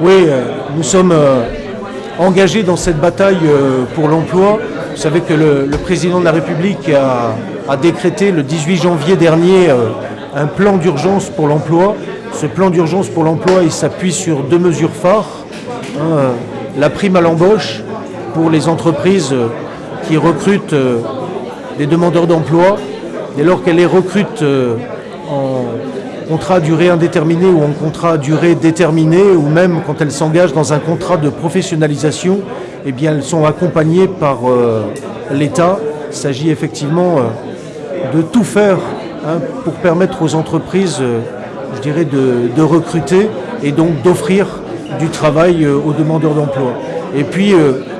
Oui, euh, nous sommes euh, engagés dans cette bataille euh, pour l'emploi. Vous savez que le, président de la République a, décrété le 18 janvier dernier un plan d'urgence pour l'emploi. Ce plan d'urgence pour l'emploi, il s'appuie sur deux mesures phares. la prime à l'embauche pour les entreprises qui recrutent des demandeurs d'emploi dès lors qu'elles les recrutent en contrat à durée indéterminée ou en contrat à durée déterminée, ou même quand elles s'engagent dans un contrat de professionnalisation, eh bien elles sont accompagnées par euh, l'État. Il s'agit effectivement euh, de tout faire hein, pour permettre aux entreprises, euh, je dirais, de, de recruter et donc d'offrir du travail aux demandeurs d'emploi. Et puis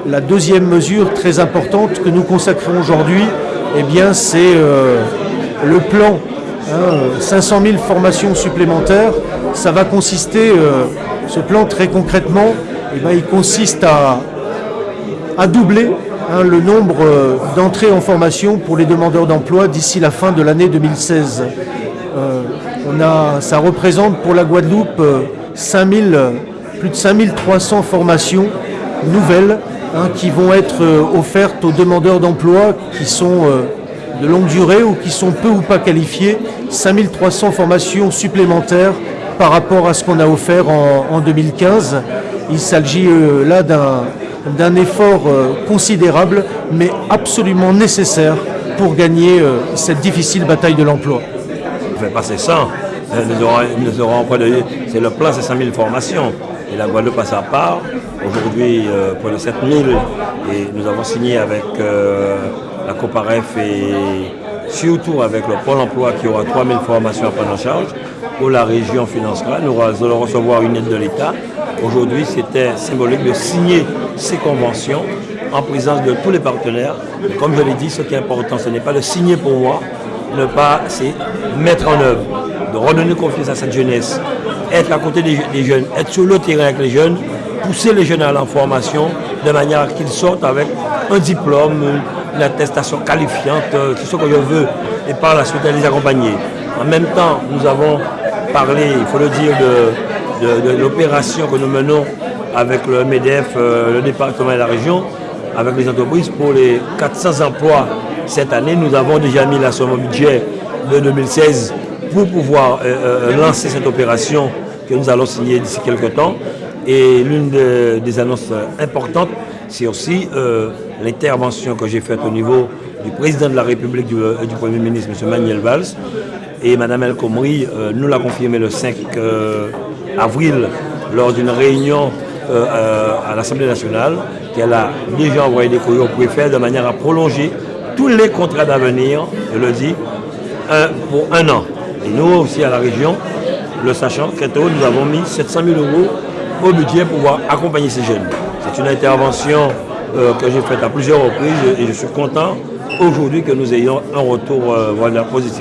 la deuxième mesure très importante que nous consacrons aujourd'hui, eh bien c'est le plan Hein, 500 000 formations supplémentaires, ça va consister, euh, ce plan très concrètement, eh ben, il consiste à, doubler hein, le nombre euh, d'entrées en formation pour les demandeurs d'emploi d'ici la fin de l'année 2016. Euh, on a, ça représente pour la Guadeloupe 5000, plus de 5300 formations nouvelles hein, qui vont être offertes aux demandeurs d'emploi qui sont de longue durée ou qui sont peu ou pas qualifiés, 5300 formations supplémentaires par rapport à ce qu'on a offert en, en 2015. Il s'agit euh, là d'un effort euh, considérable, mais absolument nécessaire pour gagner euh, cette difficile bataille de l'emploi. On fait passer ça. Euh, Nous aurons, c'est le plan, c'est 100 000 formations. Et la Guadeloupe a sa part. Aujourd'hui, pour les 7 000, et nous avons signé avec la Coparef et surtout avec le Pôle emploi qui aura 3 000 formations à prendre en charge, où la région financera. Nous allons recevoir une aide de l'État. Aujourd'hui, c'était symbolique de signer ces conventions en présence de tous les partenaires. Comme je l'ai dit, ce qui est important, ce n'est pas de signer pour moi, ne pas, c'est mettre en œuvre, de redonner confiance à cette jeunesse, être à côté des, jeunes, être sur le terrain avec les jeunes, pousser les jeunes à la formation de manière qu'ils sortent avec un diplôme, une attestation qualifiante, euh, tout ce que je veux, et par la suite les accompagner. En même temps, nous avons parlé, il faut le dire, de, l'opération que nous menons avec le MEDEF, euh, le département et la région, avec les entreprises pour les 400 emplois cette année. Nous avons déjà mis la somme au budget de 2016 pour pouvoir euh, euh, lancer cette opération que nous allons signer d'ici quelques temps. Et l'une de- des annonces importantes, c'est aussi euh, l'intervention que j'ai faite au niveau du président de la République, du, euh, du Premier ministre, M. Manuel Valls. Et Mme El Khomri euh, nous l'a confirmé le 5 euh, avril lors d'une réunion à l'Assemblée nationale qu'elle a déjà envoyé des courriers au préfet de manière à prolonger tous les contrats d'avenir, je le dis, pour un an. Et nous aussi à la région, le sachant, très tôt, nous avons mis 700 000 euros au budget pour pouvoir accompagner ces jeunes. C'est une intervention euh, que j'ai faite à plusieurs reprises et je suis content aujourd'hui que nous ayons un retour euh, positif.